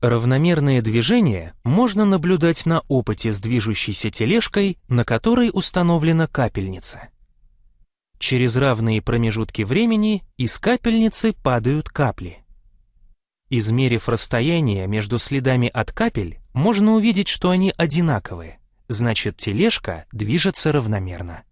Равномерное движение можно наблюдать на опыте с движущейся тележкой, на которой установлена капельница. Через равные промежутки времени из капельницы падают капли. Измерив расстояние между следами от капель, можно увидеть, что они одинаковые, значит тележка движется равномерно.